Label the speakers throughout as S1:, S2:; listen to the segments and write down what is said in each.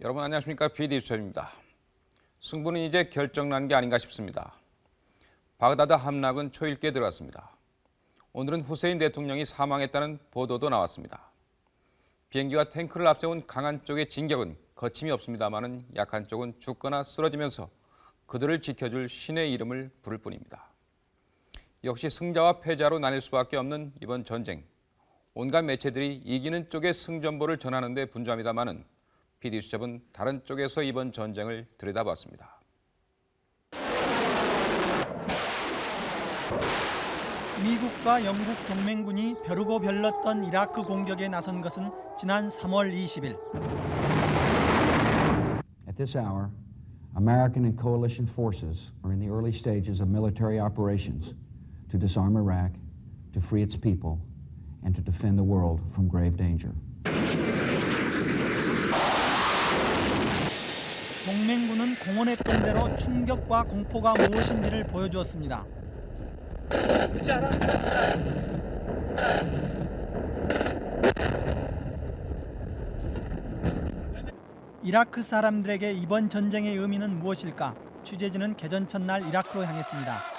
S1: 여러분 안녕하십니까 PD 수첩입니다. 승부는 이제 결정난 게 아닌가 싶습니다. 바그다드 함락은 초일기에 들어갔습니다. 오늘은 후세인 대통령이 사망했다는 보도도 나왔습니다. 비행기와 탱크를 앞세운 강한 쪽의 진격은 거침이 없습니다마는 약한 쪽은 죽거나 쓰러지면서 그들을 지켜줄 신의 이름을 부를 뿐입니다. 역시 승자와 패자로 나뉠 수밖에 없는 이번 전쟁. 온갖 매체들이 이기는 쪽의 승전보를 전하는 데 분주합니다마는 PD수첩은 다른 쪽에서 이번 전쟁을 들여다봤습니다.
S2: 미국과 영국 동맹군이 벼르고 별렀던 이라크 공격에 나선 것은 지난 3월 20일.
S3: At this hour, American and coalition forces are in the early stages of military operations to disarm Iraq, to free its people, and to defend the world from grave danger.
S2: 동맹군은 공언했던 대로 충격과 공포가 무엇인지를 보여주었습니다. 이라크 사람들에게 이번 전쟁의 의미는 무엇일까? 취재진은 개전 첫날 이라크로 향했습니다.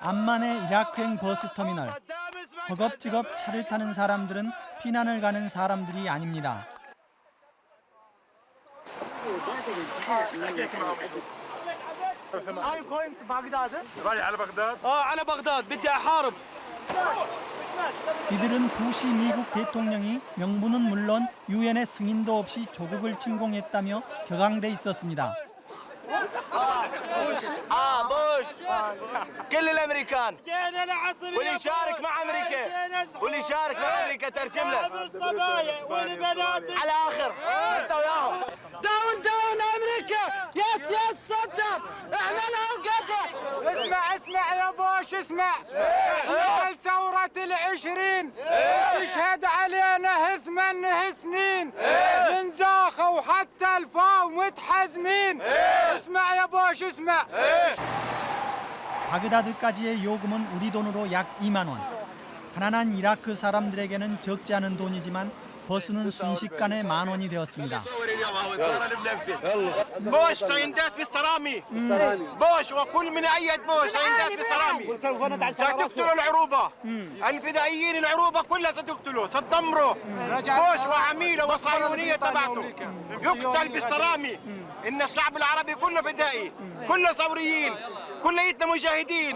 S2: 암만의 이라크행 버스 터미널. 허겁지겁 차를 타는 사람들은 피난을 가는 사람들이 아닙니다.
S4: I'm going to Baghdad.
S5: رايح على بغداد
S4: اه على بغداد بدي احارب
S2: 이들은 부시 미국 대통령이 명분은 물론 유엔의 승인도 없이 조국을 침공했다며 격앙돼 있었습니다.
S4: آه بوش. كل الأمريكان. واللي يشارك مع أمريكا. واللي يشارك مع أمريكا ترجم له. على آخر. أنت وياهم. داون داون أمريكا يس يس صدم احنا له قدر
S6: اسمع اسمع يا بوش اسمع خلال ثورة العشرين يشهد علينا ثمان سنين من زاخة حتى الفاو متحزمين اسمع يا بوش اسمع
S2: 바그다드까지의 요금은 우리 돈으로 약 2만 원. 가난한 이라크 사람들에게는 적지 않은 돈이지만 버스는 순식간에 만 원이 되었습니다.
S4: بوش سينداس بالسرامي بوش وكل من ايد بوش سينداس بالسرامي ستقتلوا العروبه الفدائيين العروبه كلها ستقتلوا ستدمروا بوش وعميله وصهيونيه تبعته يقتل بالسرامي ان الشعب العربي كله فدائي كله ثوريين كليتنا مجاهدين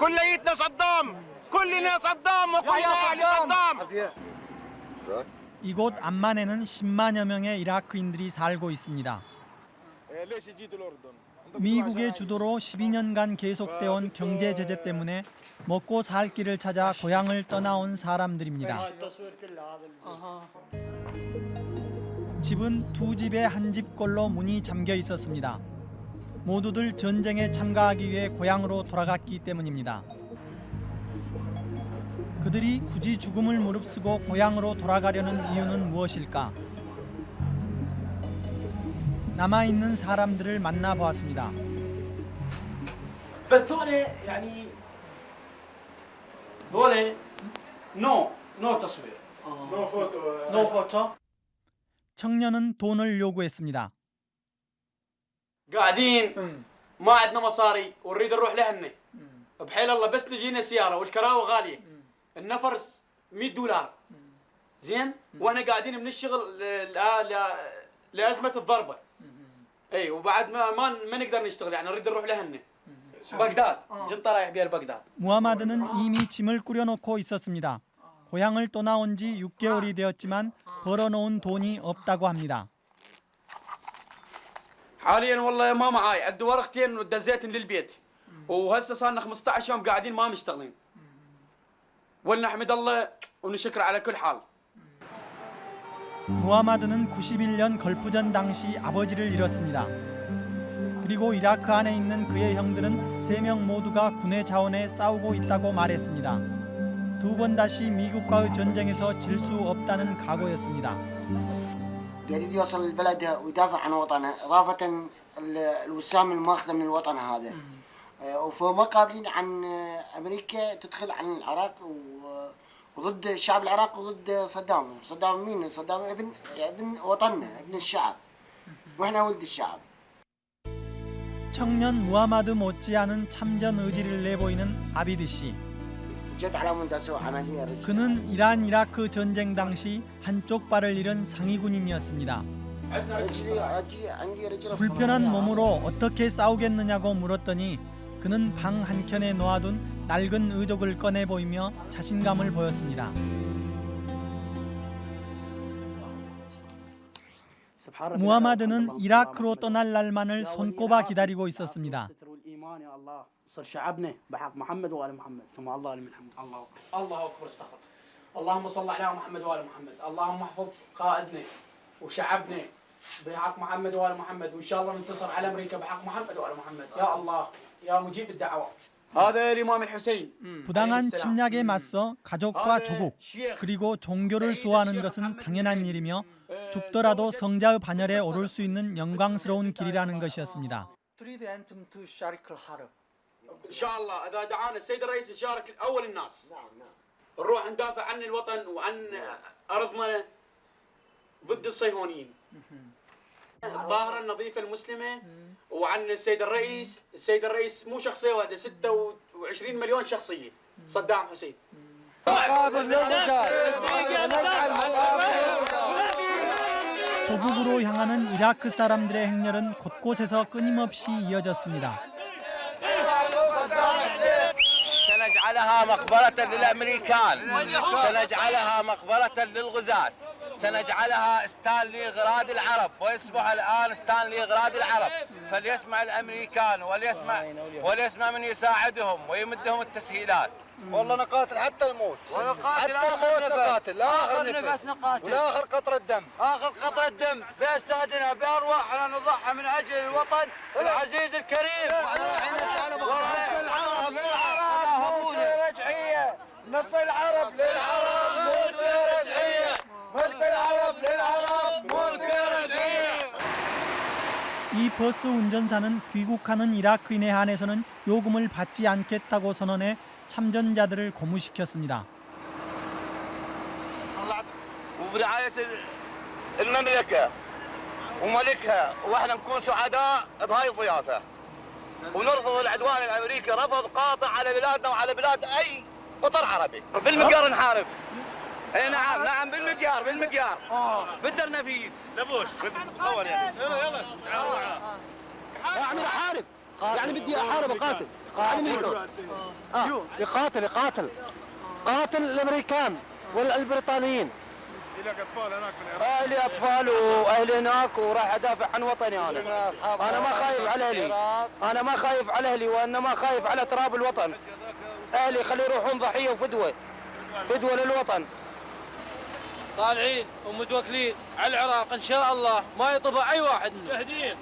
S4: كليتنا صدام كلنا صدام وكلنا اهل صدام
S2: 이곳 암만에는 10만여 명의 이라크인들이 살고 있습니다. 미국의 주도로 12년간 계속되어 온 경제 제재 때문에 먹고 살 길을 찾아 고향을 떠나온 사람들입니다. 집은 두 집의 한 집꼴로 문이 잠겨 있었습니다. 모두들 전쟁에 참가하기 위해 고향으로 돌아갔기 때문입니다. 그들이 굳이 죽음을 무릅쓰고 고향으로 돌아가려는 이유는 무엇일까? 남아 있는 사람들을 만나 보았습니다.
S7: بس ذولا يعني ذولا نو نو تصوير
S5: نو فوتو
S7: نو فوتو
S2: 청년은 돈을 요구했습니다.
S7: قاعدين ما عندنا مصاري ونريد نروح لهن بحيل الله بس تجينا سياره والكراوه غاليه النفر 100 دولار زين واحنا قاعدين من الشغل ل- ل- ل- لازمه الضربه اي وبعد ما ما, ما نقدر نشتغل يعني نريد نروح لهن بغداد جنطه رايح بيها لبغداد
S2: 무하마드는 이미 짐을 꾸려놓고 있었습니다. 고향을 떠나온 지 6개월이 되었지만 벌어놓은 돈이 없다고 합니다.
S7: حاليا والله ما معاي عندي ورقتين ودزيتن للبيت وهسه صار لنا 15 يوم قاعدين ما مشتغلين ولنحمد الله ونشكر على كل حال
S2: 무하마드는 91년 걸프전 당시 아버지를 잃었습니다. 그리고 이라크 안에 있는 그의 형들은 3명 모두가 군의 자원에 싸우고 있다고 말했습니다. 두 번 다시 미국과의 전쟁에서 질 수 없다는 각오였습니다.
S8: يريد يوصل لبلده ويدافع عن وطنه إضافة ال- الوسام الماخذة من الوطن هذا آه، وفما قابلين عن آه، أمريكا تدخل عن العراق و- وضد الشعب العراقي وضد صدام صدام مين صدام ابن ابن وطننا ابن الشعب واحنا ولد الشعب
S2: 청년 무하마드 못지않은 참전 의지를 내보이는 아비드 씨.
S8: جت على مود اسوي عمليه رجل
S2: 그는 이란 이라크 전쟁 당시 한쪽 발을 잃은 상위군인이었습니다.
S8: رجلي أجي عندي رجل
S2: 불편한 몸으로 어떻게 싸우겠느냐고 물었더니 그는 방 한켠에 놓아둔 낡은 의족을 꺼내 보이며 자신감을 보였습니다. 무하마드는 이라크로 떠날 날만을 손꼽아 기다리고 있었습니다.
S7: صر شعبنا بحق محمد وال محمد سمع الله لمن حمد الله الله اكبر استغفر اللهم صل على محمد وال محمد اللهم احفظ قائدنا وشعبنا بحق محمد وال محمد وان شاء الله ننتصر على امريكا بحق محمد وال محمد يا الله يا مجيب الدعوات هذا الامام الحسين
S2: 부당한 침략에 맞서 가족과 조국 그리고 종교를 수호하는 것은 당연한 일이며 죽더라도 성자의 반열에 오를 수 있는 영광스러운 길이라는 것이었습니다.
S7: ان شاء الله اذا دعانا السيد الرئيس نشارك اول الناس نروح ندافع عن الوطن وعن ارضنا ضد الصهيونيين الظاهره النظيفه المسلمه وعن السيد الرئيس السيد الرئيس مو شخصيه واحده 26 مليون شخصيه صدام حسين
S2: 조국으로 향하는 이라크 사람들의 행렬은 곳곳에서 끊임없이 이어졌습니다.
S5: سنجعلها مقبرة للأمريكان سنجعلها مقبرة للغزاة سنجعلها ستانلي غراد العرب ويصبح الآن ستانلي غراد العرب فليسمع الأمريكان وليسمع وليسمع من يساعدهم ويمدهم التسهيلات والله نقاتل حتى الموت حتى الموت نقاتل لا آخر نفس نقاتل ولا آخر قطرة دم آخر قطرة دم بأجسادنا بأرواحنا نضحى من أجل الوطن العزيز الكريم رايحين العرب للعرب العرب للعرب رجعية نص العرب للعرب موت رجعية
S2: 이 버스 운전사는 귀국하는 이라크인에 한해서는 요금을 받지 않겠다고 선언해 참전자들을 고무시켰습니다.
S5: وبرعاية المملكة وملكها واحنا نكون سعداء بهاي الضيافة ونرفض العدوان الامريكي رفض قاطع على بلادنا وعلى بلاد اي قطر عربي بالمقيار نحارب اي نعم نعم بالمقيار بالمقيار. بدر نفيس. لبوش اول يعني. يلا يلا.
S9: اعمل احارب يعني بدي أحارب اقاتل أمريكا آه. يقاتل يقاتل. قاتل الأمريكان والبريطانيين.
S5: لك أطفال هناك في العراق.
S9: لي أطفال وأهلي هناك وراح أدافع عن وطني أنا. أنا ما خايف على أهلي. أنا ما خايف على أهلي وإنما خايف على تراب الوطن. أهلي خلي يروحون ضحية وفدوة. فدوة للوطن.
S10: طالعين ومتوكلين على العراق ان شاء الله ما يطبع اي واحد مجاهدين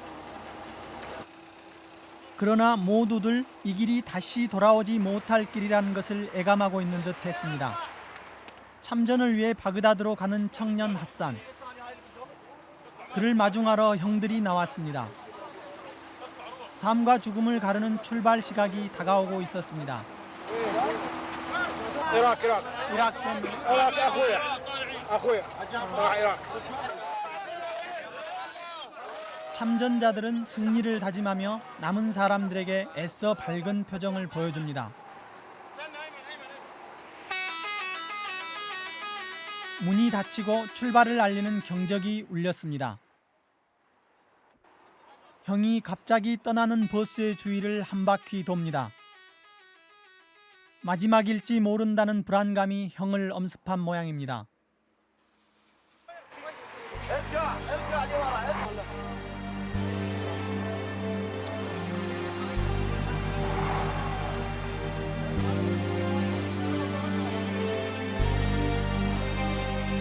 S2: 그러나 모두들 이 길이 다시 돌아오지 못할 길이라는 것을 애감하고 있는 듯 했습니다. 참전을 위해 바그다드로 가는 청년 핫산. 그를 마중하러 형들이 나왔습니다. 삶과 죽음을 가르는 출발 시각이 다가오고 있었습니다.
S6: عراق عراق
S2: 이라크 참전자들은 승리를 다짐하며 남은 사람들에게 애써 밝은 표정을 보여줍니다. 문이 닫히고 출발을 알리는 경적이 울렸습니다. 형이 갑자기 떠나는 버스의 주위를 한 바퀴 돕니다. 마지막일지 모른다는 불안감이 형을 엄습한 모양입니다.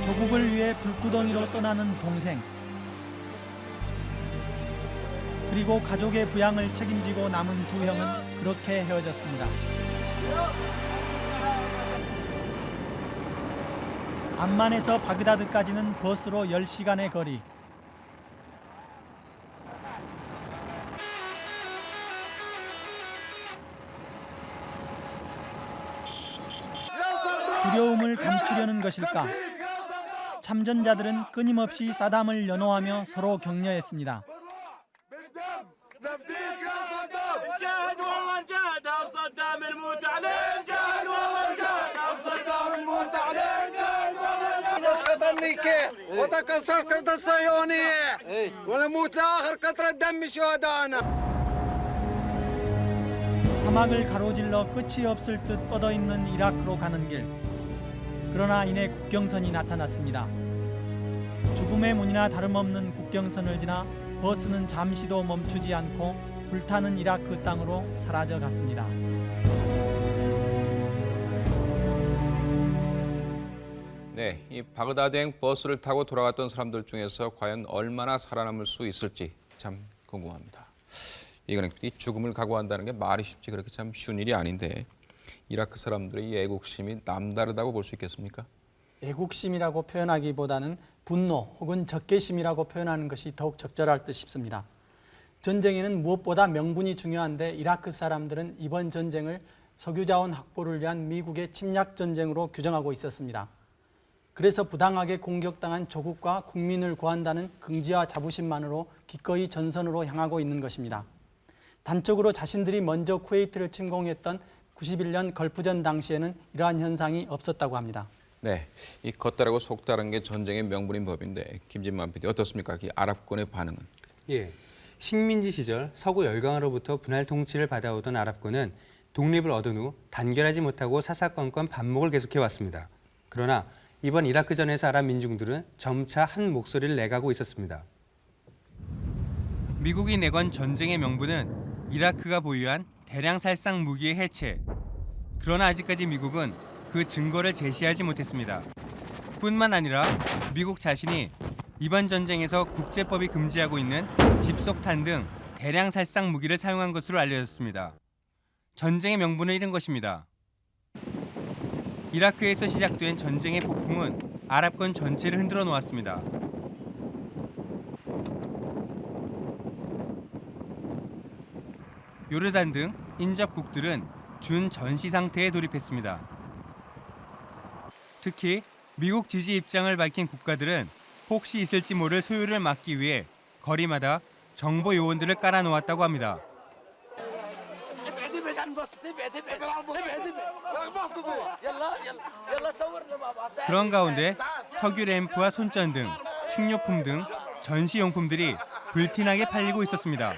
S2: 조국을 위해 불구덩이로 떠나는 동생. 그리고 가족의 부양을 책임지고 남은 두 형은 그렇게 헤어졌습니다. 암만에서 바그다드까지는 버스로 10시간의 거리. 두려움을 감추려는 것일까? 참전자들은 끊임없이 사담을 연호하며 서로 격려했습니다.
S6: امريكا وتسقط الصهيونيه ونموت لاخر قطره دم شهدائنا
S2: 사막을 가로질러 끝이 없을 듯 뻗어 있는 이라크로 가는 길. 그러나 이내 국경선이 나타났습니다. 죽음의 문이나 다름없는 국경선을 지나 버스는 잠시도 멈추지 않고 불타는 이라크 땅으로 사라져 갔습니다.
S1: 네, 이 바그다드행 버스를 타고 돌아갔던 사람들 중에서 과연 얼마나 살아남을 수 있을지 참 궁금합니다. 이거는 이 죽음을 각오한다는 게 말이 쉽지 그렇게 참 쉬운 일이 아닌데 이라크 사람들의 이 애국심이 남다르다고 볼 수 있겠습니까?
S2: 애국심이라고 표현하기보다는 분노 혹은 적개심이라고 표현하는 것이 더욱 적절할 듯 싶습니다. 전쟁에는 무엇보다 명분이 중요한데 이라크 사람들은 이번 전쟁을 석유자원 확보를 위한 미국의 침략 전쟁으로 규정하고 있었습니다. 그래서 부당하게 공격당한 조국과 국민을 구한다는 긍지와 자부심만으로 기꺼이 전선으로 향하고 있는 것입니다. 단적으로 자신들이 먼저 쿠웨이트를 침공했던 91년 걸프전 당시에는 이러한 현상이 없었다고 합니다.
S1: 네, 이 겉다르고 속다른 게 전쟁의 명분인 법인데 김진만 PD 어떻습니까? 이 아랍군의 반응은?
S11: 예. 식민지 시절 서구 열강으로부터 분할 통치를 받아오던 아랍군은 독립을 얻은 후 단결하지 못하고 사사건건 반목을 계속해 왔습니다. 그러나 이번 이라크전에서 아랍 민중들은 점차 한 목소리를 내가고 있었습니다. 미국이 내건 전쟁의 명분은 이라크가 보유한 대량 살상 무기의 해체. 그러나 아직까지 미국은 그 증거를 제시하지 못했습니다. 뿐만 아니라 미국 자신이 이번 전쟁에서 국제법이 금지하고 있는 집속탄 등 대량 살상 무기를 사용한 것으로 알려졌습니다. 전쟁의 명분을 잃은 것입니다. 이라크에서 시작된 전쟁의 폭풍은 아랍권 전체를 흔들어 놓았습니다. 요르단 등 인접국들은 준 전시 상태에 돌입했습니다. 특히 미국 지지 입장을 밝힌 국가들은 혹시 있을지 모를 소요를 막기 위해 거리마다 정보 요원들을 깔아 놓았다고 합니다. 그런 가운데 석유 램프와 손전 등 식료품 등 전시용품들이 불티나게 팔리고 있었습니다.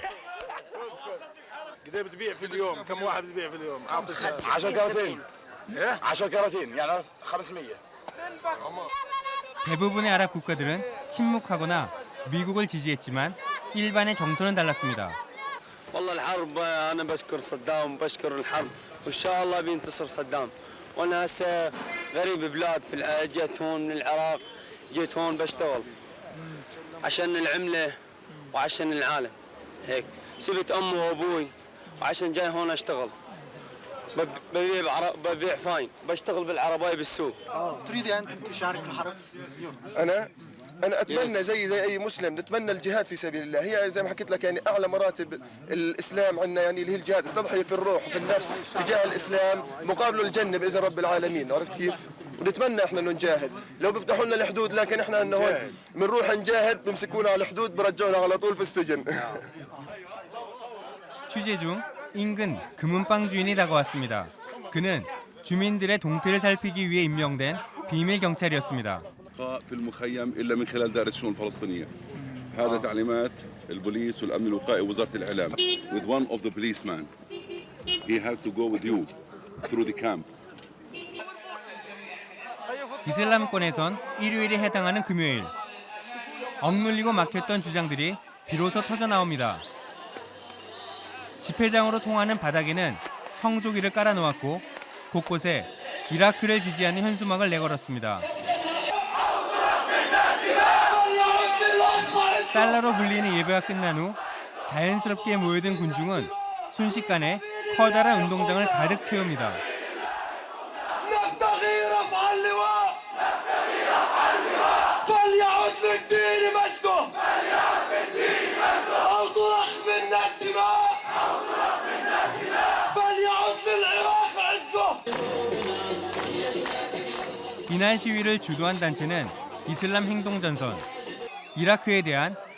S11: 대부분의 아랍 국가들은 침묵하거나 미국을 지지했지만 일반의 정서는 달랐습니다.
S9: والله الحرب أنا بشكر صدام بشكر الحرب وإن شاء الله بينتصر صدام. وأنا هسه غريب بلاد في جيت هون من العراق جيت هون بشتغل. عشان العملة وعشان العالم هيك. سبت أمي وأبوي وعشان جاي هون أشتغل. بب- ببيع بعر- ببيع فاين. بشتغل بالعرباية بالسوق.
S8: تريد أنت تشارك الحرب؟
S4: أنا؟ انا اتمنى زي زي اي مسلم نتمنى الجهاد في سبيل الله هي زي ما حكيت لك يعني اعلى مراتب الاسلام عندنا يعني اللي هي الجهاد التضحيه في الروح وفي النفس تجاه الاسلام مقابله الجنه باذن رب العالمين عرفت كيف؟ ونتمنى احنا انه نجاهد لو بيفتحوا لنا الحدود لكن احنا انه هون بنروح نجاهد بمسكونا على الحدود برجعونا على طول في السجن
S11: 취재 중 인근 금은방 주인이 다가왔습니다. 그는 주민들의 동태를 살피기 위해 임명된 비밀 경찰이었습니다.
S12: الإبقاء في المخيم إلا من خلال دائرة الشؤون الفلسطينية هذا تعليمات البوليس والأمن الوقائي ووزارة الإعلام with one of the policemen he has to go with you through the camp
S11: 이슬람권에선 일요일에 해당하는 금요일. 억눌리고 막혔던 주장들이 비로소 터져 나옵니다. 집회장으로 통하는 바닥에는 성조기를 깔아 놓았고 곳곳에 이라크를 지지하는 현수막을 내걸었습니다. 달러로 불리는 예배가 끝난 후 자연스럽게 모여든 군중은 순식간에 커다란 운동장을 가득 채웁니다. 비난 시위를 주도한 단체는 이슬람 행동전선, 이라크에 대한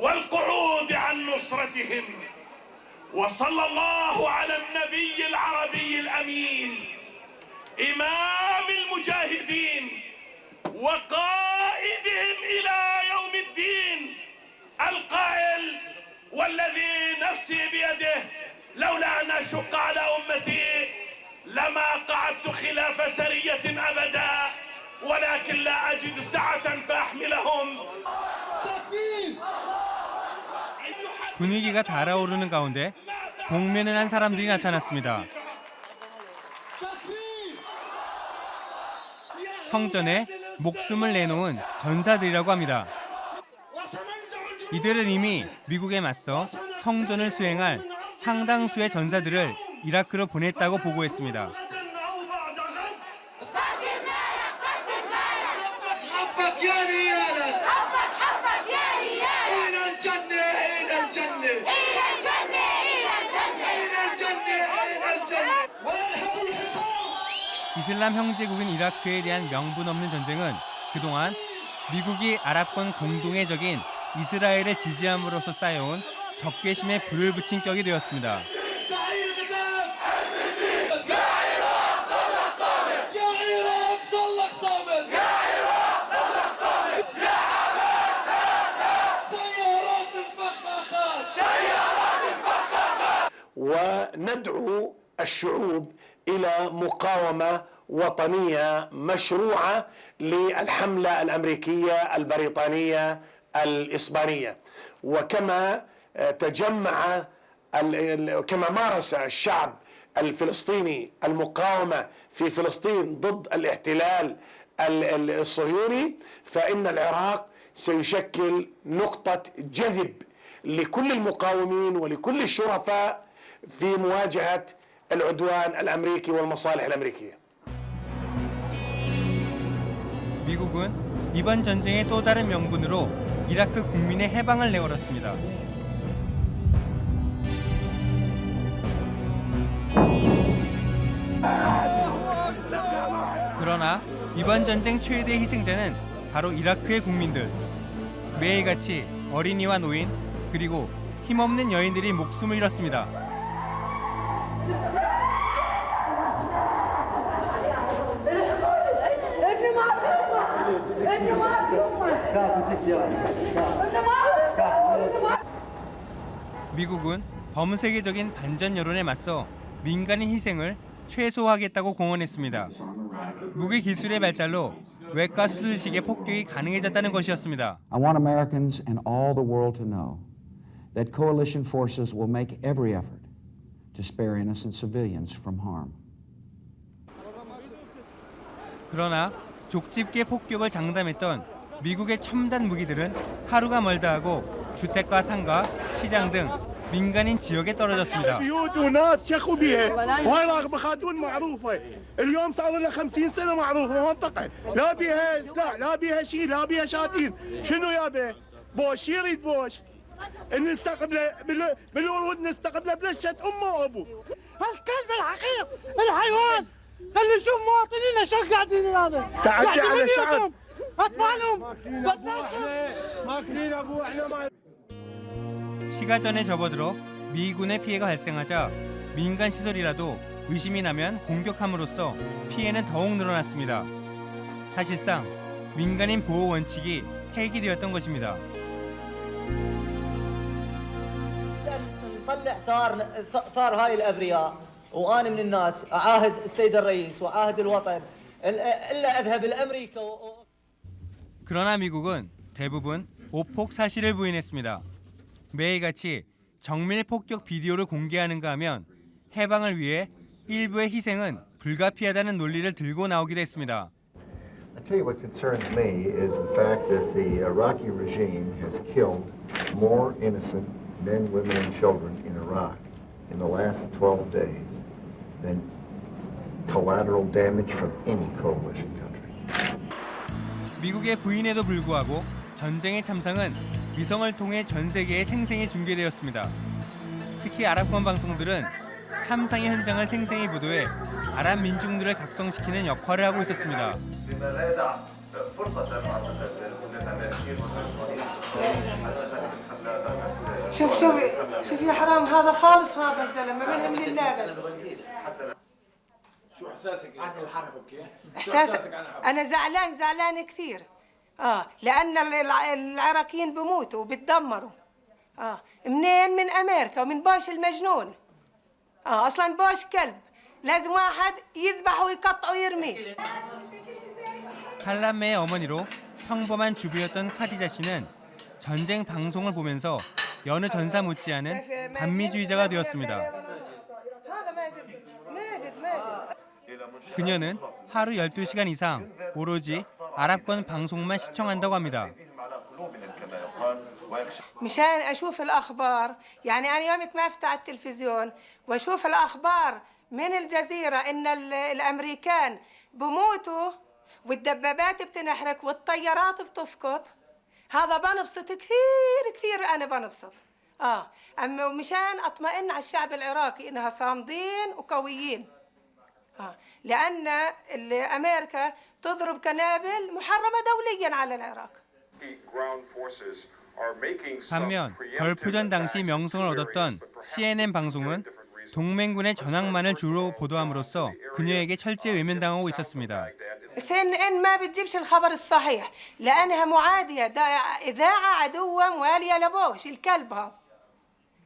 S10: والقعود عن نصرتهم. وصلى الله على النبي العربي الأمين إمام المجاهدين وقائدهم إلى يوم الدين. القائل والذي نفسي بيده لولا أن أشق على أمتي لما قعدت خلاف سرية أبدا ولكن لا أجد سعة فأحملهم.
S11: 분위기가 달아오르는 가운데 복면을 한 사람들이 나타났습니다. 성전에 목숨을 내놓은 전사들이라고 합니다. 이들은 이미 미국에 맞서 성전을 수행할 상당수의 전사들을 이라크로 보냈다고 보고했습니다. 이슬람 형제국인 이라크에 대한 명분 없는 전쟁은 그동안 미국이 아랍권 공동의 적인 이스라엘을 지지함으로써 쌓여온 적개심에 불을 붙인 격이 되었습니다.
S10: تعي القدام يا عراق ضلك صامت يا عراق ضلك صامت يا عراق ضلك صامت يا عباس سيارات مفخخات سيارات مفخخات
S13: وندعو الشعوب الى مقاومه وطنية مشروعة للحملة الأمريكية البريطانية الإسبانية وكما تجمع كما مارس الشعب الفلسطيني المقاومة في فلسطين ضد الاحتلال الصهيوني فإن العراق سيشكل نقطة جذب لكل المقاومين ولكل الشرفاء في مواجهة العدوان الأمريكي والمصالح الأمريكية.
S11: 미국은 이번 전쟁의 또 다른 명분으로 이라크 국민의 해방을 내걸었습니다. 그러나 이번 전쟁 최대 희생자는 바로 이라크의 국민들. 매일같이 어린이와 노인 그리고 힘없는 여인들이 목숨을 잃었습니다. 미국은 범세계적인 반전 여론에 맞서 민간인 희생을 최소화하겠다고 공언했습니다. 무기 기술의 발달로 외과 수술식의 폭격이 가능해졌다는 것이었습니다.
S3: I want Americans and all the world to know that coalition forces will make every effort to spare innocent civilians from harm.
S11: 그러나 족집게 폭격을 장담했던 미국의 첨단 무기들은 하루가 멀다 하고 주택과 상가, 시장 등 민간인 지역에 떨어졌습니다.
S10: بيوت وناس شخوا بيها وهاي راغبه خاتون معروفه اليوم صار لها 50 سنه معروفه منطقه لا بيها سلاح لا بيها شيء لا بيها شاتين شنو يابا بوش يريد بوش نستقبله بال- بالورود نستقبله بلشة امه وابوه الكلب الحقير الحيوان خلي نشوف مواطنينا شو قاعدين هذا
S4: تعدي على شعب.
S10: اطفالهم
S4: ماكلين ابو احنا ما
S11: 시가 전에 접어들어 미군의 피해가 발생하자 민간 시설이라도 의심이 나면 공격함으로써 피해는 더욱 늘어났습니다. 사실상 민간인 보호 원칙이 폐기되었던 것입니다.
S14: نطلع ثار ثار هاي الابرياء وانا من الناس اعاهد السيد الرئيس واعاهد الوطن الا اذهب لامريكا و...
S11: 그러나 미국은 대부분 오폭 사실을 부인했습니다. 매일같이 정밀 폭격 비디오를 공개하는가 하면 해방을 위해 일부의 희생은 불가피하다는 논리를 들고 나오기도 했습니다.
S15: I tell you what concerns me is the fact that the Iraqi regime has killed more innocent men, women, and children in Iraq in the last 12 days than collateral damage from any coalition.
S11: 미국의 부인에도 불구하고 전쟁의 참상은 위성을 통해 전 세계에 생생히 중계되었습니다. 특히 아랍권 방송들은 참상의 현장을 생생히 보도해 아랍 민중들을 각성시키는 역할을 하고 있었습니다.
S16: شوف شوف شوف يا حرام هذا خالص هذا الزلمه من هم لله بس
S17: شو احساسك عن الحرب اوكي؟
S16: احساس انا زعلان زعلان كثير اه لان الع- العراقيين بموتوا وبتدمروا اه منين من امريكا ومن باش المجنون اه اصلا باش كلب لازم واحد يذبحه ويقطعه ويرميه
S11: 칼람메의 어머니로 평범한 주부였던 카디자 씨는 전쟁 방송을 보면서 여느 전사 못지않은 반미주의자가 되었습니다.
S16: هذا ماجد ماجد ماجد
S11: 그녀는 하루 12시간 이상 오로지 아랍권 방송만 시청한다고 합니다.
S16: مشان اشوف الاخبار يعني انا يومك ما افتح التلفزيون واشوف الاخبار من الجزيره ان ال- الامريكان بموتوا والدبابات بتنحرق والطيارات بتسقط هذا بنبسط كثير كثير انا بنبسط اه اما مشان اطمئن على الشعب العراقي انها صامدين وقويين اه لان ال- امريكا تضرب قنابل محرمه دوليا على العراق
S11: 반면 걸프전 당시 명성을 얻었던 CNN 방송은 동맹군의 전황만을 주로 보도함으로써 그녀에게 철저히 외면당하고 있었습니다.
S16: سن ان ما بتجيبش الخبر الصحيح لانها معاديه دا اذاعه عدوه مواليه لبوش الكلب هذا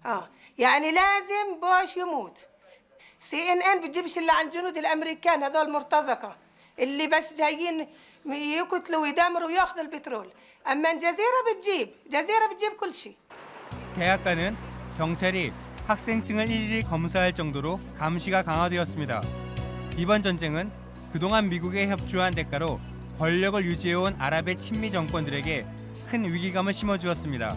S16: اه يعني لازم بوش يموت سي ان ان بتجيبش الا عن الجنود الامريكان هذول مرتزقه اللي بس جايين يقتلوا ويدمروا وياخذوا البترول اما الجزيره بتجيب جزيره بتجيب كل شيء
S11: 대학가는 경찰이 학생증을 일일이 검사할 정도로 감시가 강화되었습니다. 이번 전쟁은 그동안 미국에 협조한 대가로 권력을 유지해온 아랍의 친미 정권들에게 큰 위기감을 심어주었습니다.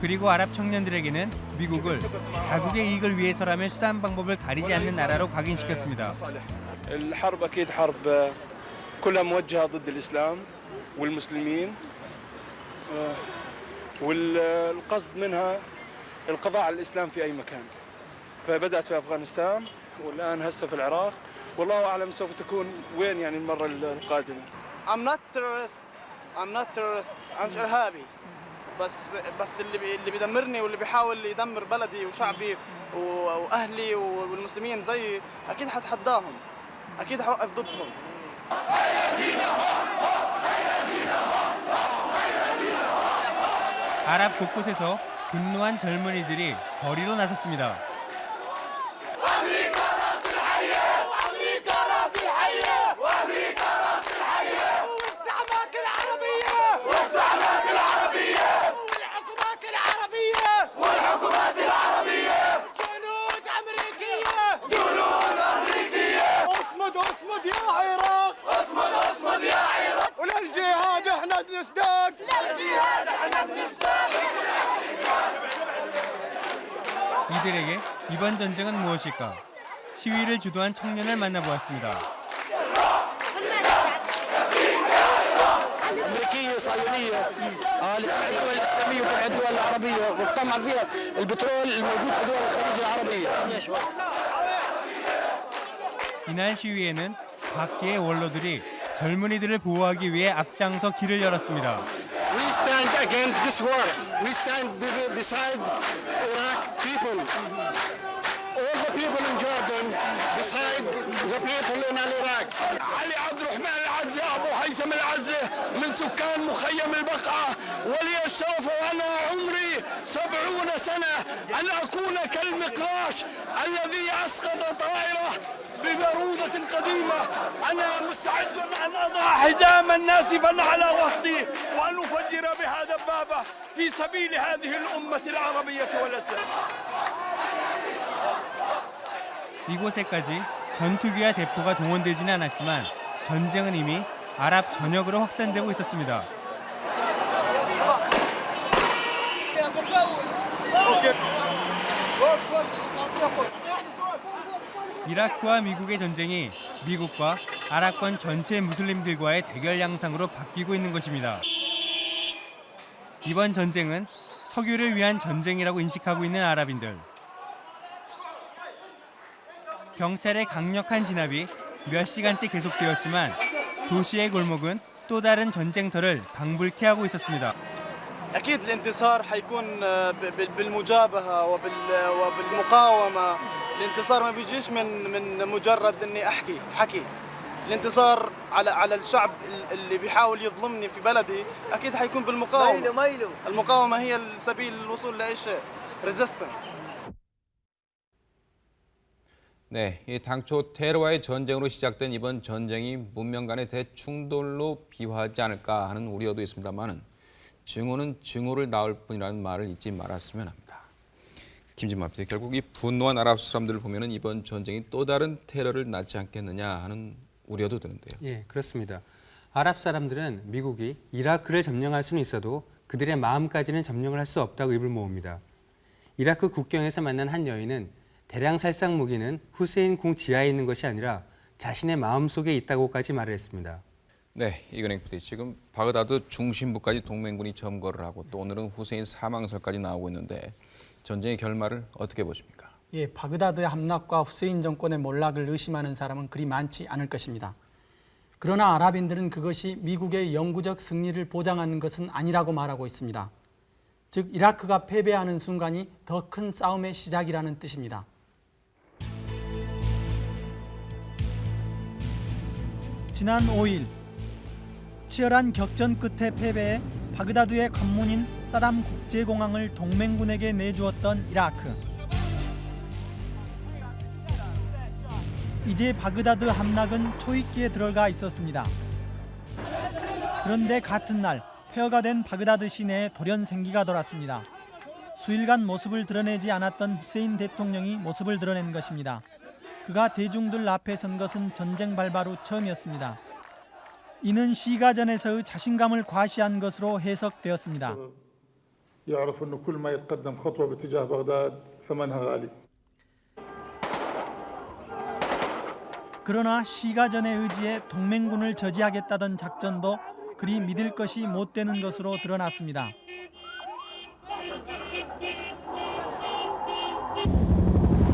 S11: 그리고 아랍 청년들에게는 미국을 자국의 이익을 위해서라면 수단 방법을 가리지 않는 나라로 각인시켰습니다.
S18: الحرب اكيد حرب آه، كلها موجهه ضد الاسلام والمسلمين آه، والقصد منها القضاء على الاسلام في اي مكان فبدات في افغانستان والان هسه في العراق والله اعلم سوف تكون وين يعني المره القادمه
S19: I'm not terrorist I'm not terrorist أنا مش إرهابي بس بس اللي بي اللي بيدمرني واللي بيحاول يدمر بلدي وشعبي و- وأهلي والمسلمين زيي أكيد حتحداهم أكيد حوقف ضدهم
S11: 아랍 곳곳에서 분노한 젊은이들이 거리로 나섰습니다.
S20: وللجهاد احنا بنشتاق للجهاد احنا بنشتاق
S11: 이들에게 이번 전쟁은 무엇일까? 시위를 주도한 청년을 만나보았습니다.
S21: امريكيه صهيونيه آه لتبع الدول الاسلاميه وتبع الدول العربيه وتطمع فيها البترول الموجود في دول الخليج العربيه
S11: 이날 시위에는 각계의 원로들이 젊은이들을 보호하기 위해 앞장서 길을 열었습니다.
S17: We stand against this war. We stand be- beside Iraq people. All the people in Jordan beside the people in Iraq. علي عبد الرحمن العزة أبو هيثم العزة من سكان مخيم البقعة ولي الشرف وأنا عمري سبعون سنة أن أكون كالمقراش الذي أسقط طائرة ببرودة قديمة أنا مستعد أن أضع حزاما ناسفا على وسطي وأن أفجر بها دبابة في سبيل هذه الأمة العربية والإسلام
S11: 이곳에까지 전투기와 대포가 동원되지는 않았지만 전쟁은 이미 아랍 전역으로 확산되고 있었습니다. 이라크와 미국의 전쟁이 미국과 아랍권 전체 무슬림들과의 대결 양상으로 바뀌고 있는 것입니다. 이번 전쟁은 석유를 위한 전쟁이라고 인식하고 있는 아랍인들. 경찰의 강력한 진압이 몇 시간째 계속되었지만 도시의 골목은 또 다른 전쟁터를 방불케 하고 있었습니다.
S19: اكيد الانتصار حيكون آه، ب- ب- بالمجابهه وبال- وبالمقاومه الانتصار ما بيجيش من من مجرد اني احكي حكي الانتصار على على الشعب ال- اللي بيحاول يظلمني في بلدي اكيد حيكون بالمقاومه
S14: ميلو ميلو
S19: المقاومه هي سبيل الوصول لاي شيء ريزيستنس
S1: 네, 이 당초 테러와의 전쟁으로 시작된 이번 전쟁이 문명 간의 대충돌로 비화하지 않을까 하는 우려도 있습니다만은 증오는 증오를 낳을 뿐이라는 말을 잊지 말았으면 합니다. 김진만 PD, 결국 이 분노한 아랍 사람들을 보면은 이번 전쟁이 또 다른 테러를 낳지 않겠느냐 하는 우려도 드는데요.
S11: 예, 그렇습니다. 아랍 사람들은 미국이 이라크를 점령할 수는 있어도 그들의 마음까지는 점령을 할 수 없다고 입을 모읍니다. 이라크 국경에서 만난 한 여인은 대량 살상 무기는 후세인 궁 지하에 있는 것이 아니라 자신의 마음속에 있다고까지 말을 했습니다.
S1: 네, 이근행 PD, 지금 바그다드 중심부까지 동맹군이 점거를 하고 또 오늘은 후세인 사망설까지 나오고 있는데 전쟁의 결말을 어떻게 보십니까?
S2: 예, 바그다드의 함락과 후세인 정권의 몰락을 의심하는 사람은 그리 많지 않을 것입니다. 그러나 아랍인들은 그것이 미국의 영구적 승리를 보장하는 것은 아니라고 말하고 있습니다. 즉 이라크가 패배하는 순간이 더 큰 싸움의 시작이라는 뜻입니다. 지난 5일 치열한 격전 끝에 패배해 바그다드의 관문인 사담 국제공항을 동맹군에게 내주었던 이라크. 이제 바그다드 함락은 초입기에 들어가 있었습니다. 그런데 같은 날 폐허가 된 바그다드 시내에 돌연 생기가 돌았습니다. 수일간 모습을 드러내지 않았던 후세인 대통령이 모습을 드러낸 것입니다. 그가 대중들 앞에 선 것은 전쟁 발발 후 처음이었습니다. 이는 시가전에서의 자신감을 과시한 것으로 해석되었습니다. 그러나 시가전의 의지에 동맹군을 저지하겠다던 작전도 그리 믿을 것이 못 되는 것으로 드러났습니다.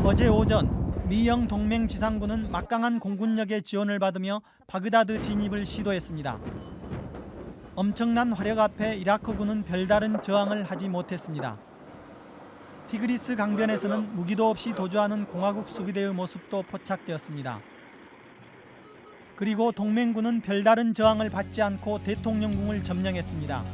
S2: 어제 오전 미영 동맹 지상군은 막강한 공군력의 지원을 받으며 바그다드 진입을 시도했습니다. 엄청난 화력 앞에 이라크군은 별다른 저항을 하지 못했습니다. 티그리스 강변에서는 무기도 없이 도주하는 공화국 수비대의 모습도 포착되었습니다. 그리고 동맹군은 별다른 저항을 받지 않고 대통령궁을 점령했습니다.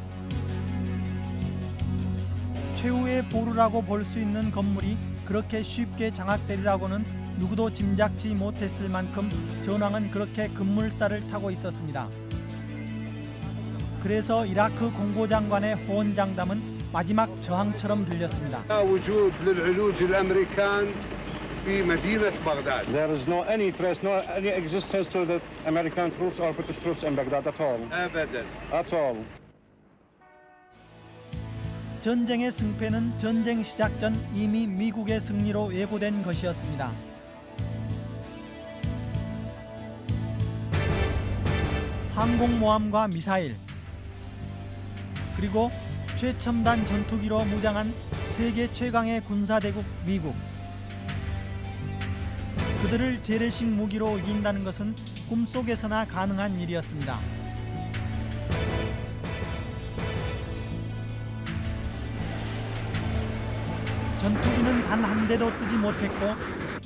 S2: 최후의 보루라고 볼 수 있는 건물이 그렇게 쉽게 장악되리라고는 누구도 짐작치 못했을 만큼 전황은 그렇게 급물살을 타고 있었습니다. 그래서 이라크 공보장관의 호언장담은 마지막 저항처럼 들렸습니다.
S21: وجود للعلوج الامريكان في مدينه بغداد.
S22: There is no any trace, no any existence to the American troops or British troops in Baghdad at all.
S21: ابدا.
S22: At all.
S2: 전쟁의 승패는 전쟁 시작 전 이미 미국의 승리로 예고된 것이었습니다. 항공모함과 미사일 그리고 최첨단 전투기로 무장한 세계 최강의 군사대국 미국 그들을 재래식 무기로 이긴다는 것은 꿈속에서나 가능한 일이었습니다. 전투기는 단 한 대도 뜨지 못했고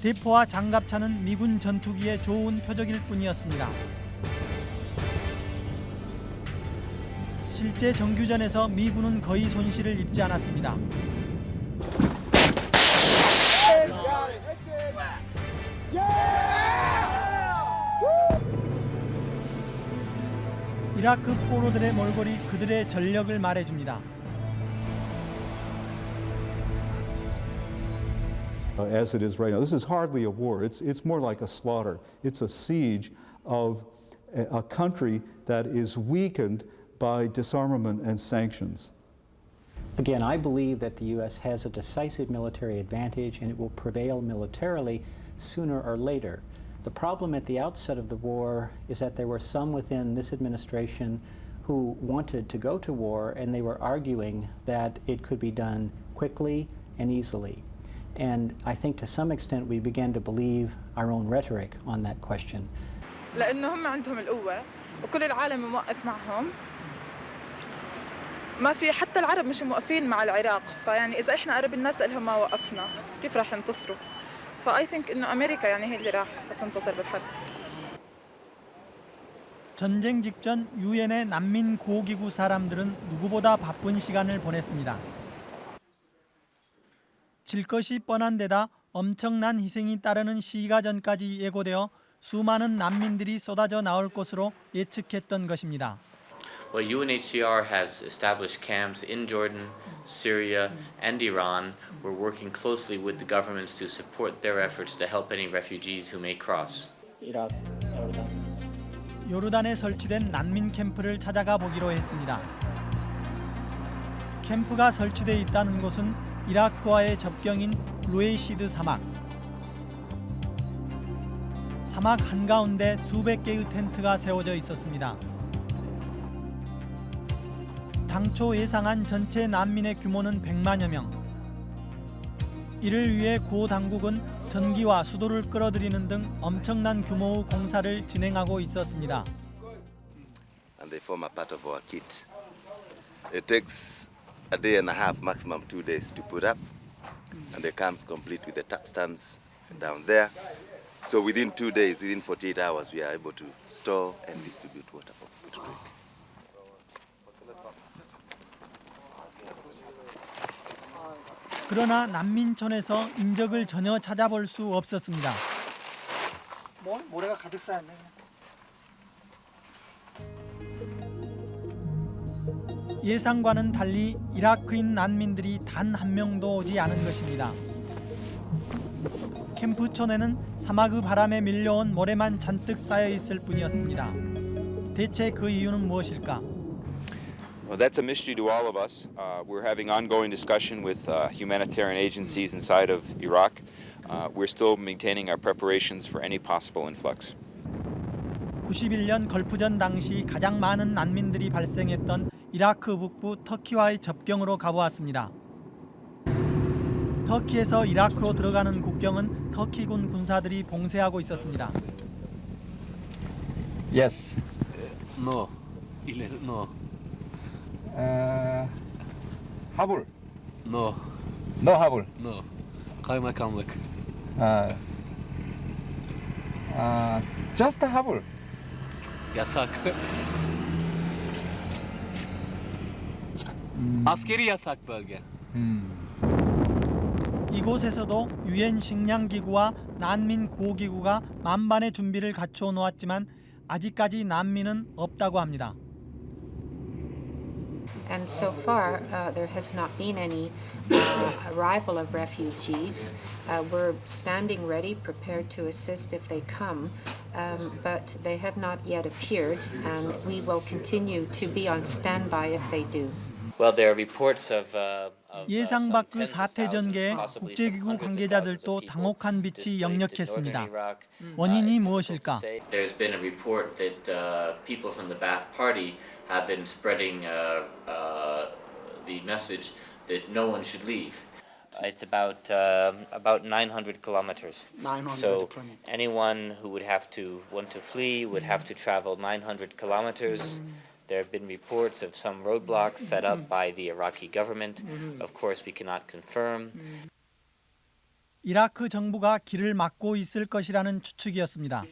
S2: 대포와 장갑차는 미군 전투기의 좋은 표적일 뿐이었습니다. 실제 정규전에서 미군은 거의 손실을 입지 않았습니다. 이라크 포로들의 몰골이 그들의 전력을 말해줍니다.
S23: uh, as it is right now. This is hardly a war. It's, it's more like a slaughter. It's a siege of
S24: a country that is weakened by disarmament and sanctions.
S23: Again, I believe that the U.S. has a decisive military advantage and it will prevail militarily sooner or later. The problem at the outset of the war is that there were some within this administration who wanted to go to war and they were arguing that it could be done quickly and easily. And I think to some extent we began to believe our own rhetoric on that question.
S25: لأنه هم عندهم القوة وكل العالم موقف معهم ما في حتى العرب مش موقفين مع العراق فيعني إذا إحنا قرب الناس لهم ما وقفنا كيف راح ينتصروا فأي ثينك إنه أمريكا يعني هي اللي راح تنتصر بالحرب
S2: 전쟁 직전 유엔의 난민 구호기구 사람들은 누구보다 바쁜 시간을 보냈습니다. 질 것이 뻔한 데다 엄청난 희생이 따르는 시기가 전까지 예고되어 수많은 난민들이 쏟아져 나올 것으로 예측했던 것입니다.
S26: Well, UNHCR has established camps in Jordan, Syria, and Iran. We're working closely with the governments to support their efforts to help any refugees who may cross.
S23: 이라크, 요르단.
S2: 요르단에 설치된 난민 캠프를 찾아가 보기로 했습니다. 캠프가 설치돼 있다는 곳은 이라크와의 접경인 루에이시드 사막. 사막 한가운데 수백 개의 텐트가 세워져 있었습니다. 당초 예상한 전체 난민의 규모는 100만여 명. 이를 위해 고 당국은 전기와 수도를 끌어들이는 등 엄청난 규모의 공사를 진행하고 있었습니다.
S27: and they form a part of our kit. It takes a day and a half, maximum two days to put up, and it comes complete with the tap stands down there. So within two days, within 48 hours, we are able to store and distribute water for people to drink.
S2: 그러나 난민촌에서 인적을 전혀 찾아볼 수 없었습니다.
S6: 뭐 모래가 가득 쌓였네.
S2: 예상과는 달리 이라크인 난민들이 단 한 명도 오지 않은 것입니다. 캠프촌에는 사막의 바람에 밀려온 모래만 잔뜩 쌓여 있을 뿐이었습니다. 대체 그 이유는 무엇일까?
S28: Well, that's a mystery to all of us. Uh, we're having ongoing discussion with uh, humanitarian agencies inside of Iraq. Uh, we're still maintaining our preparations for any possible influx.
S2: 91년 걸프전 당시 가장 많은 난민들이 발생했던 이라크 북부 터키와의 접경으로 가보았습니다. 터키에서 이라크로 들어가는 국경은 터키군 군사들이 봉쇄하고 있었습니다.
S29: Yes. No. No.
S22: Uh, Habul.
S29: No.
S22: No Habul.
S29: No. Kaymakamlık.
S22: Uh, uh, just Habul.
S29: Yasak. Askeri yasak bölge.
S2: 이곳에서도 유엔 식량기구와 난민 구호기구가 만반의 준비를 갖추어 놓았지만 아직까지 난민은 없다고 합니다.
S30: And so far, uh, there has not been any uh, arrival of refugees. Uh, we're standing ready, prepared to assist if they come, um, but they have not yet appeared, and we will continue to be on standby if they do.
S26: Well, there are reports of, uh, of
S2: 예상 밖의 사태 전개에 국제기구 관계자들도 당혹한 빛이 역력했습니다. 원인이 무엇일까?
S26: There's been a report that uh, people from the Ba'ath Party have been spreading uh, uh, the message that no one should leave. It's about um about 900 kilometers.
S6: 900
S26: so
S6: kilometers.
S26: anyone who would have to want to flee would have to travel 900 kilometers. There have been reports of some roadblocks set up by the Iraqi government. Of course, we cannot confirm.
S2: 이라크 정부가 길을 막고 있을 것이라는 추측이었습니다.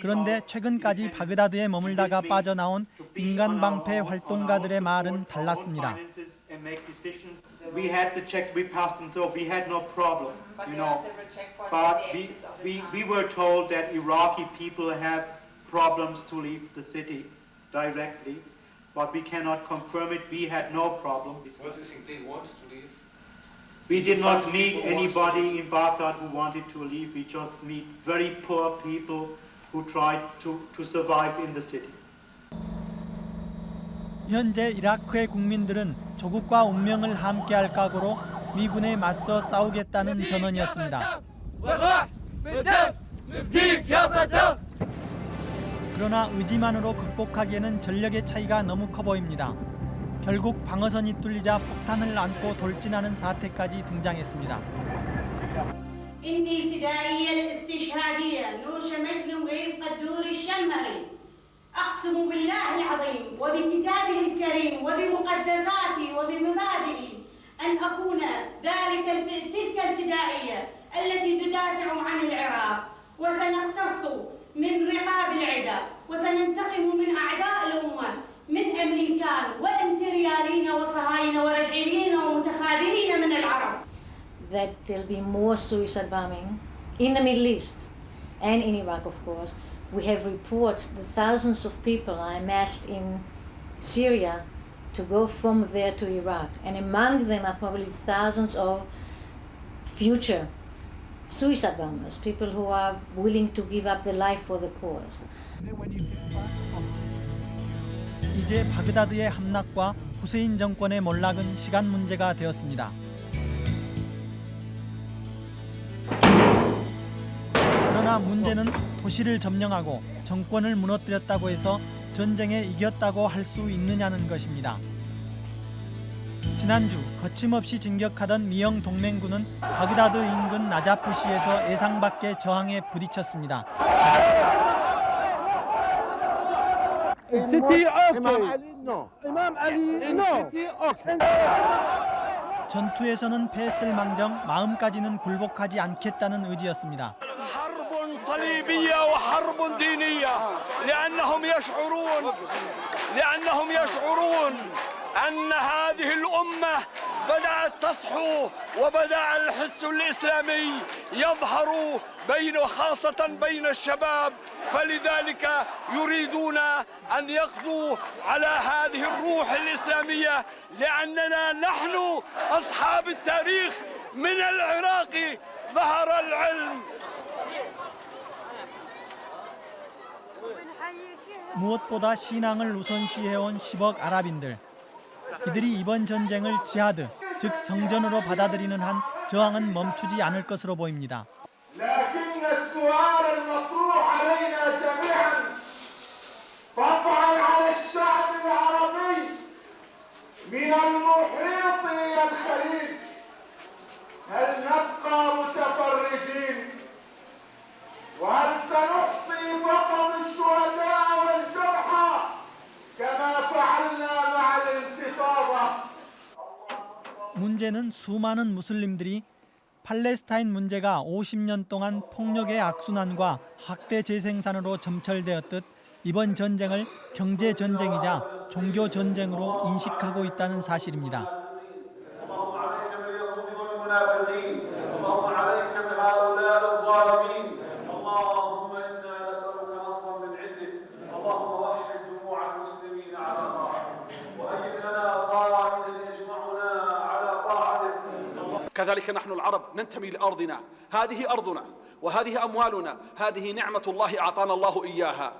S2: 그런데 최근까지 바그다드에 머물다가 빠져나온 인간 방패 활동가들의 말은 달랐습니다.
S31: We had the checks, we passed them through, we had no problem, you know. But we, we, we were told that Iraqi people have problems to leave the city directly, but we cannot confirm it, we had no problem.
S32: What do you think they want to leave?
S31: We did not meet anybody in Baghdad who wanted to leave, we just meet very poor people who tried to, to survive in the city.
S2: 현재 이라크의 국민들은 조국과 운명을 함께할 각오로 미군에 맞서 싸우겠다는 전언이었습니다. 그러나 의지만으로 극복하기에는 전력의 차이가 너무 커 보입니다. 결국 방어선이 뚫리자 폭탄을 안고 돌진하는 사태까지 등장했습니다.
S33: إني الفدائية الاستشهادية نور شمشني وغير قدور الشمري أقسم بالله العظيم وبكتابه الكريم وبمقدساتي وبمبادئي أن أكون ذلك الف... تلك الفدائية التي تدافع عن العراق وسنقتص من رقاب العدا وسننتقم من أعداء الأمة من أمريكان وإمبرياليين وصهاينة ورجعيين ومتخاذلين من العرب
S34: that there'll be more suicide bombing in the Middle East and in Iraq, of course. We have reports that thousands of people are amassed in Syria to go from there to Iraq, and among them are probably thousands of future suicide bombers, people who are willing to give up their life for the cause.
S2: 이제 바그다드의 함락과 후세인 정권의 몰락은 시간 문제가 되었습니다. 그러나 문제는 도시를 점령하고 정권을 무너뜨렸다고 해서 전쟁에 이겼다고 할 수 있느냐는 것입니다. 지난주 거침없이 진격하던 미영 동맹군은 바그다드 인근 나자프시에서 예상 밖의 저항에 부딪혔습니다.
S35: City okay. Imam Ali no. City okay.
S2: 전투에서는 패했을 망정 마음까지는 굴복하지 않겠다는 의지였습니다.
S17: حرب صليبية وحرب دينية لأنهم يشعرون لأنهم يشعرون أن هذه الأمة بدأت تصحو وبدأ الحس الإسلامي يظهر بين خاصة بين الشباب فلذلك يريدون أن يقضوا على هذه الروح الإسلامية لأننا نحن أصحاب التاريخ من العراق ظهر العلم
S2: 무엇보다 신앙을 우선시해온 10억 아랍인들. 이들이 이번 전쟁을 지하드, 즉 성전으로 받아들이는 한 저항은 멈추지 않을 것으로 보입니다.
S13: لكن السؤال المطروح علينا جميعا
S2: 문제는 수많은 무슬림들이 팔레스타인 문제가 50년 동안 폭력의 악순환과 학대 재생산으로 점철되었듯 이번 전쟁을 경제 전쟁이자 종교 전쟁으로 인식하고 있다는 사실입니다.
S36: كذلك نحن العرب ننتمي لأرضنا هذه أرضنا وهذه أموالنا هذه نعمة الله أعطانا الله إياها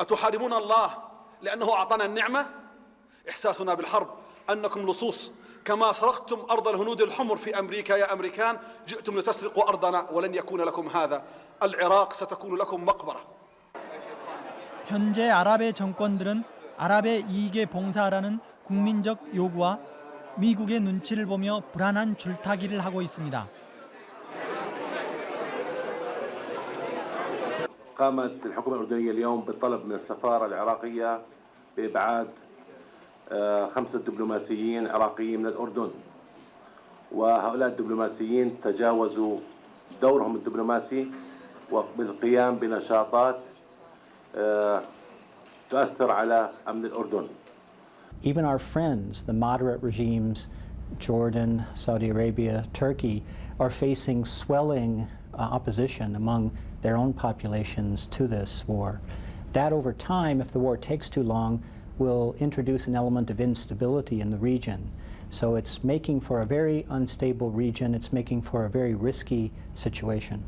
S36: أتحاربون الله لأنه أعطانا النعمة إحساسنا بالحرب أنكم لصوص كما سرقتم أرض الهنود الحمر في أمريكا يا أمريكان جئتم لتسرقوا أرضنا ولن يكون لكم هذا العراق ستكون لكم مقبرة
S2: 현재 아랍의 정권들은 아랍의 이익에 봉사하라는 국민적 요구와 미국의 눈치를 보며 불안한 줄타기를 하고 있습니다.
S37: قامت الحكومة الأردنية اليوم بالطلب من السفارة العراقية بإبعاد آه، خمسة دبلوماسيين عراقيين من الأردن وهؤلاء الدبلوماسيين تجاوزوا دورهم الدبلوماسي وبالقيام بنشاطات آه، تؤثر على أمن الأردن
S23: Even our friends, the moderate regimes, Jordan, Saudi Arabia, Turkey, are facing swelling uh, opposition among their own populations to this war. That over time, if the war takes too long, will introduce an element of instability in the region. So it's making for a very unstable region, it's making for a very risky situation.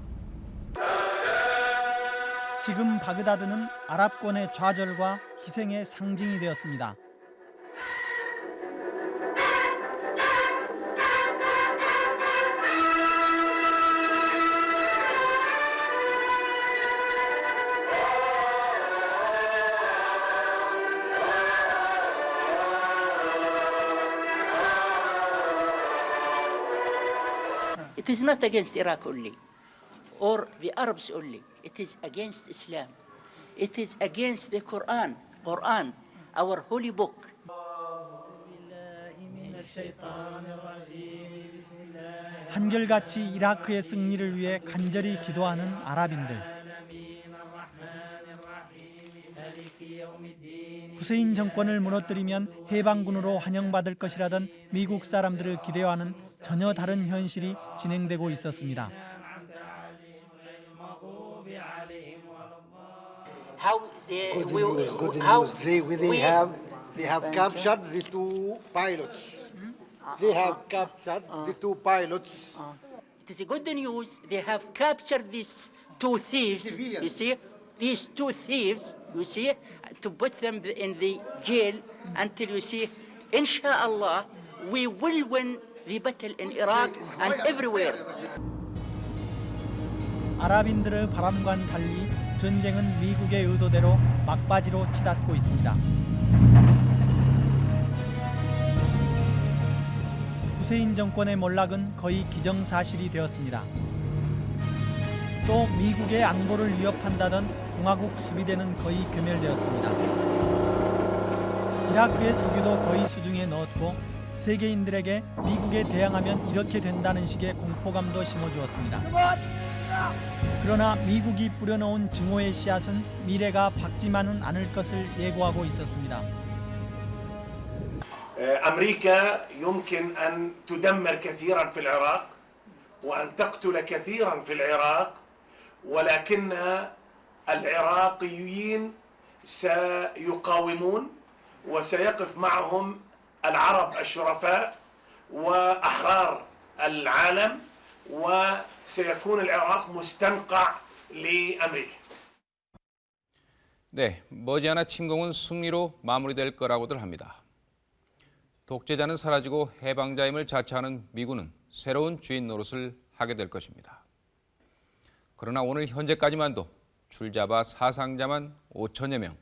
S2: 지금 바그다드는 아랍권의 좌절과 희생의 상징이 되었습니다.
S38: Is not against Iraq only or the Arabs only. It is against Islam. It is against the Quran, Quran, our holy book.
S2: 한결같이 이라크의 승리를 위해 간절히 기도하는 아랍인들. 후세인 정권을 무너뜨리면 해방군으로 환영받을 것이라던 미국 사람들을 기대와는 전혀 다른 현실이 진행되고 있었습니다.
S38: How they
S39: Good news, good news. They, they have, they have
S38: Thank
S39: captured the two pilots. They have captured the two pilots.
S38: It is good news. They have captured these two thieves. You see, these two thieves. You see, to put them in the jail until you see, inshallah, we will win the battle in Iraq and everywhere.
S2: 아랍인들의 바람과는 달리 전쟁은 미국의 의도대로 막바지로 치닫고 있습니다. 후세인 정권의 몰락은 거의 기정사실이 되었습니다. 또 미국의 안보를 위협한다던 공화국 수비대는 거의 괴멸되었습니다. 이라크의 석유도 거의 수중에 넣었고 세계인들에게 미국에 대항하면 이렇게 된다는 식의 공포감도 심어주었습니다. 그러나 미국이 뿌려놓은 증오의 씨앗은 미래가 밝지만은 않을 것을 예고하고 있었습니다.
S13: أمريكا يمكن أن تدمر كثيرا في العراق وأن تقتل كثيرا في العراق ولكن العراقيين سيقاومون وسيقف معهم العرب الشرفاء وأحرار العالم وسيكون العراق مستنقع لأمريكا
S1: 네, 머지않아 침공은 승리로 마무리될 거라고들 합니다. 독재자는 사라지고 해방자임을 자처하는 미군은 새로운 주인 노릇을 하게 될 것입니다. 그러나 오늘 현재까지만도 줄잡아 사상자만 5천여 명,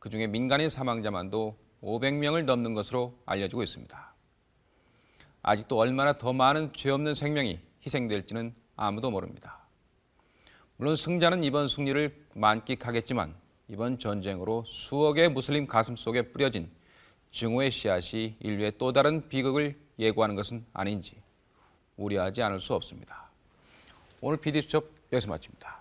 S1: 그중에 민간인 사망자만도 500명을 넘는 것으로 알려지고 있습니다. 아직도 얼마나 더 많은 죄 없는 생명이 희생될지는 아무도 모릅니다. 물론 승자는 이번 승리를 만끽하겠지만 이번 전쟁으로 수억의 무슬림 가슴 속에 뿌려진 증오의 씨앗이 인류의 또 다른 비극을 예고하는 것은 아닌지 우려하지 않을 수 없습니다. 오늘 PD수첩 여기서 마칩니다.